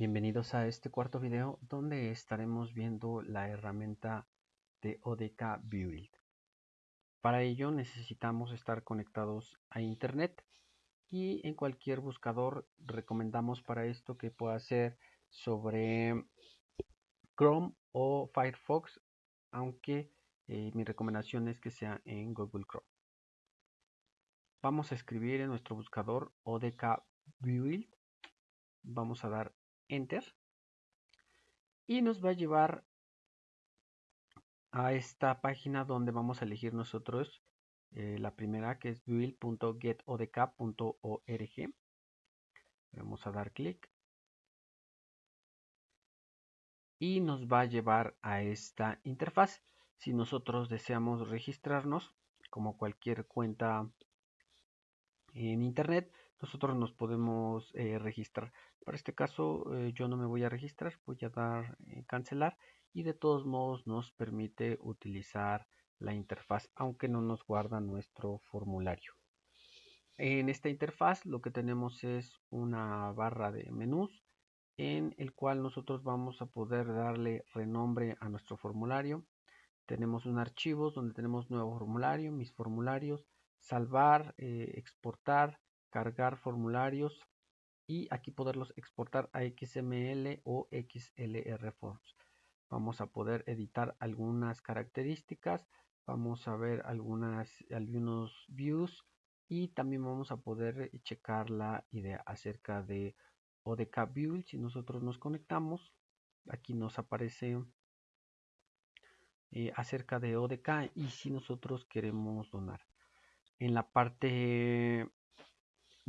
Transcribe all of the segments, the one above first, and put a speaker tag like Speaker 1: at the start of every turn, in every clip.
Speaker 1: Bienvenidos a este cuarto video donde estaremos viendo la herramienta de ODK Build. Para ello necesitamos estar conectados a internet y en cualquier buscador recomendamos para esto que pueda ser sobre Chrome o Firefox, aunque eh, mi recomendación es que sea en Google Chrome. Vamos a escribir en nuestro buscador ODK Build. Vamos a dar Enter. Y nos va a llevar a esta página donde vamos a elegir nosotros eh, la primera que es build.getodk.org. Vamos a dar clic. Y nos va a llevar a esta interfaz. Si nosotros deseamos registrarnos, como cualquier cuenta en internet, nosotros nos podemos eh, registrar. Para este caso eh, yo no me voy a registrar, voy a dar eh, cancelar y de todos modos nos permite utilizar la interfaz aunque no nos guarda nuestro formulario. En esta interfaz lo que tenemos es una barra de menús en el cual nosotros vamos a poder darle renombre a nuestro formulario. Tenemos un archivo donde tenemos nuevo formulario, mis formularios, salvar, exportar, cargar formularios y aquí poderlos exportar a XML o XLR Forms. Vamos a poder editar algunas características, vamos a ver algunas, algunos views y también vamos a poder checar la idea acerca de ODK Build. Si nosotros nos conectamos, aquí nos aparece eh, acerca de ODK y si nosotros queremos donar. En la parte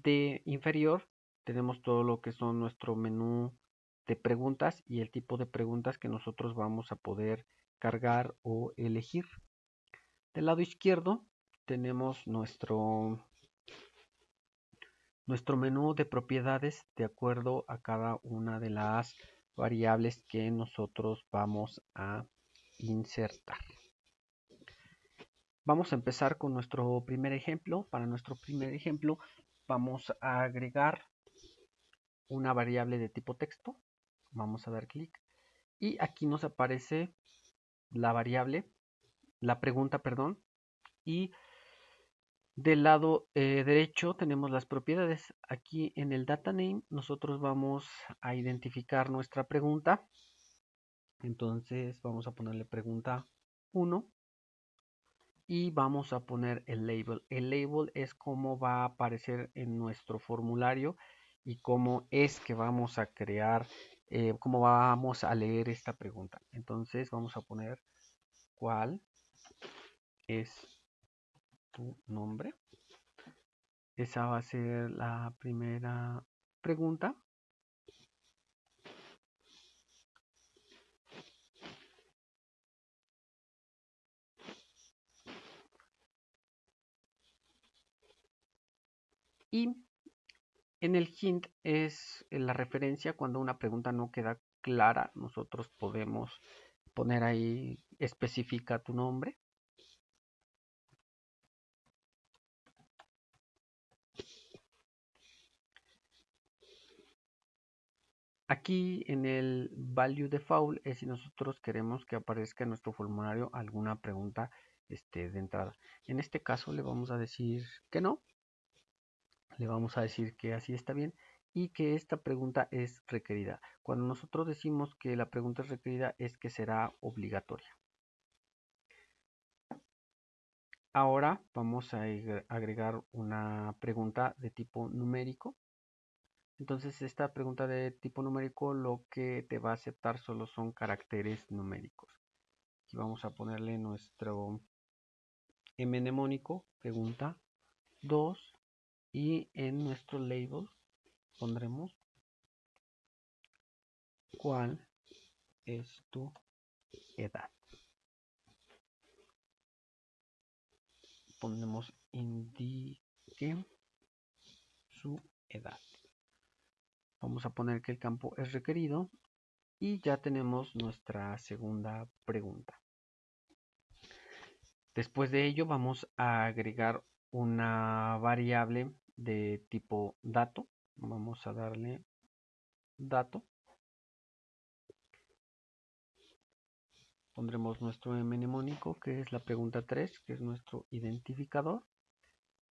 Speaker 1: de inferior tenemos todo lo que son nuestro menú de preguntas y el tipo de preguntas que nosotros vamos a poder cargar o elegir. Del lado izquierdo tenemos nuestro nuestro menú de propiedades de acuerdo a cada una de las variables que nosotros vamos a insertar. Vamos a empezar con nuestro primer ejemplo. Para nuestro primer ejemplo vamos a agregar una variable de tipo texto. Vamos a dar clic. Y aquí nos aparece la variable, la pregunta, perdón. Y del lado eh, derecho tenemos las propiedades. Aquí en el data name nosotros vamos a identificar nuestra pregunta. Entonces vamos a ponerle pregunta 1 y vamos a poner el label. El label es cómo va a aparecer en nuestro formulario y cómo es que vamos a crear, eh, cómo vamos a leer esta pregunta. Entonces vamos a poner cuál es tu nombre. Esa va a ser la primera pregunta. Y en el hint es la referencia cuando una pregunta no queda clara, nosotros podemos poner ahí especifica tu nombre. Aquí en el value default es si nosotros queremos que aparezca en nuestro formulario alguna pregunta este, de entrada. En este caso le vamos a decir que no le vamos a decir que así está bien y que esta pregunta es requerida. Cuando nosotros decimos que la pregunta es requerida es que será obligatoria. Ahora vamos a agregar una pregunta de tipo numérico. Entonces esta pregunta de tipo numérico lo que te va a aceptar solo son caracteres numéricos. Aquí vamos a ponerle nuestro mnemónico, pregunta 2 y en nuestro label pondremos cuál es tu edad. Ponemos indique su edad. Vamos a poner que el campo es requerido y ya tenemos nuestra segunda pregunta. Después de ello vamos a agregar una variable de tipo dato. Vamos a darle dato. Pondremos nuestro mnemónico, que es la pregunta 3, que es nuestro identificador.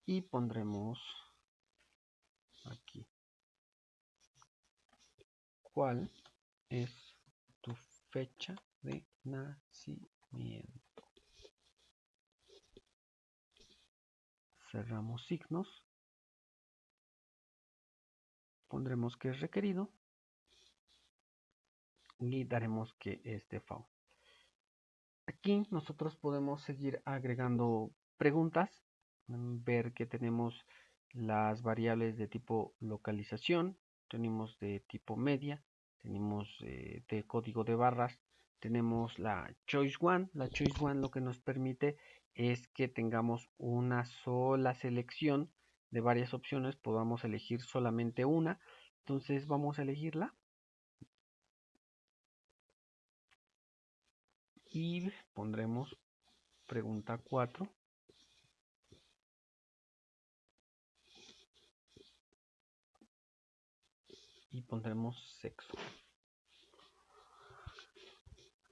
Speaker 1: Y pondremos aquí. ¿Cuál es tu fecha de nacimiento? Cerramos signos pondremos que es requerido y daremos que es default. Aquí nosotros podemos seguir agregando preguntas, ver que tenemos las variables de tipo localización, tenemos de tipo media, tenemos eh, de código de barras, tenemos la choice one, la choice one lo que nos permite es que tengamos una sola selección de varias opciones, podamos elegir solamente una. Entonces vamos a elegirla. Y pondremos pregunta 4. Y pondremos sexo.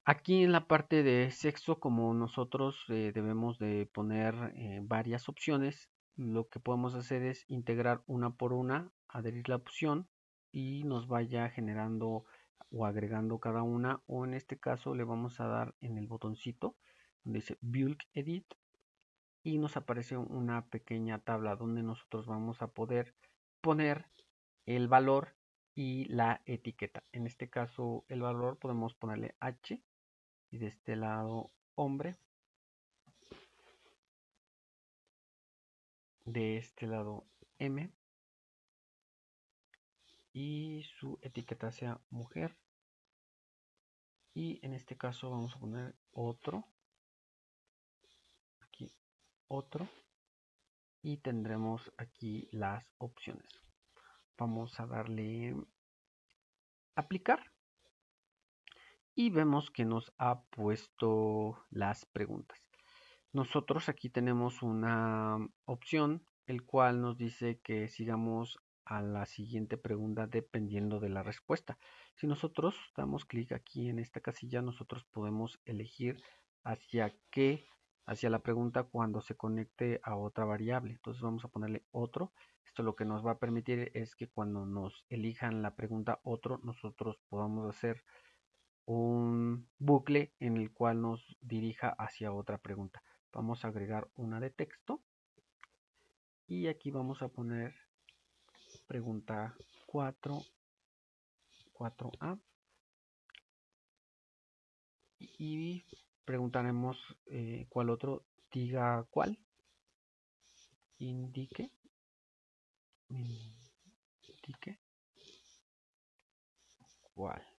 Speaker 1: Aquí en la parte de sexo, como nosotros eh, debemos de poner eh, varias opciones, lo que podemos hacer es integrar una por una, adherir la opción y nos vaya generando o agregando cada una o en este caso le vamos a dar en el botoncito donde dice Bulk Edit y nos aparece una pequeña tabla donde nosotros vamos a poder poner el valor y la etiqueta. En este caso el valor podemos ponerle H y de este lado hombre de este lado M. Y su etiqueta sea mujer. Y en este caso vamos a poner otro. Aquí otro. Y tendremos aquí las opciones. Vamos a darle aplicar. Y vemos que nos ha puesto las preguntas. Nosotros aquí tenemos una opción el cual nos dice que sigamos a la siguiente pregunta dependiendo de la respuesta. Si nosotros damos clic aquí en esta casilla, nosotros podemos elegir hacia qué, hacia la pregunta cuando se conecte a otra variable. Entonces vamos a ponerle otro. Esto lo que nos va a permitir es que cuando nos elijan la pregunta otro, nosotros podamos hacer un bucle en el cual nos dirija hacia otra pregunta. Vamos a agregar una de texto. Y aquí vamos a poner pregunta 4 4a y preguntaremos eh, cuál otro diga cuál. Indique. Indique. Cuál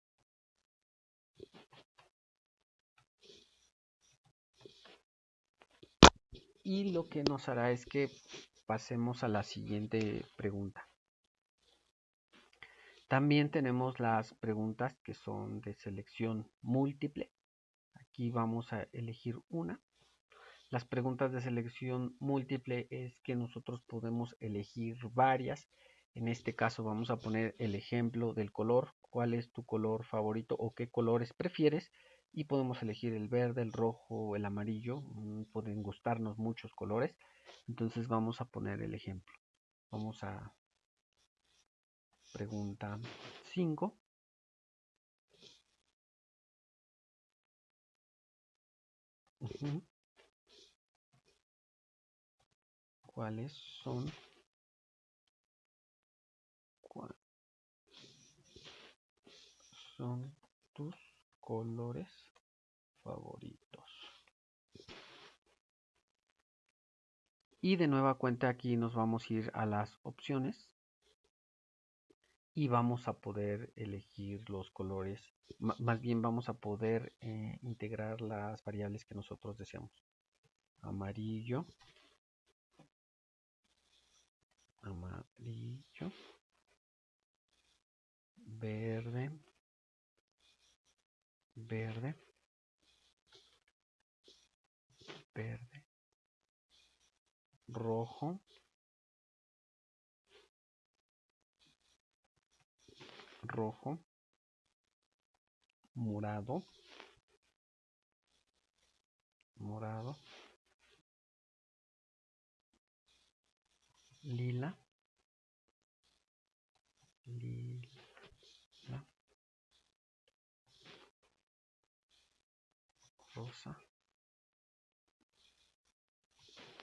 Speaker 1: y lo que nos hará es que pasemos a la siguiente pregunta. También tenemos las preguntas que son de selección múltiple. Aquí vamos a elegir una. Las preguntas de selección múltiple es que nosotros podemos elegir varias. En este caso vamos a poner el ejemplo del color. ¿Cuál es tu color favorito o qué colores prefieres? Y podemos elegir el verde, el rojo, el amarillo, mm, pueden gustarnos muchos colores, entonces vamos a poner el ejemplo. Vamos a pregunta 5. ¿Cuáles son? ¿Cuáles son colores favoritos. Y de nueva cuenta aquí nos vamos a ir a las opciones. Y vamos a poder elegir los colores, más bien vamos a poder eh, integrar las variables que nosotros deseamos. Amarillo, amarillo, verde, verde, verde, rojo, rojo, morado, morado, lila,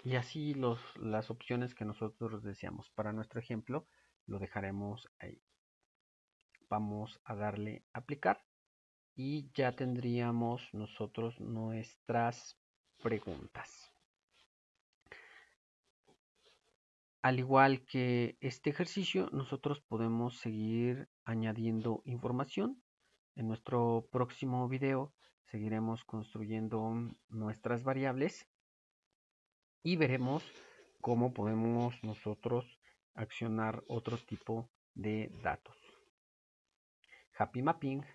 Speaker 1: Y así los, las opciones que nosotros deseamos. Para nuestro ejemplo lo dejaremos ahí. Vamos a darle aplicar y ya tendríamos nosotros nuestras preguntas. Al igual que este ejercicio, nosotros podemos seguir añadiendo información. En nuestro próximo video seguiremos construyendo nuestras variables y veremos cómo podemos nosotros accionar otro tipo de datos. Happy Mapping.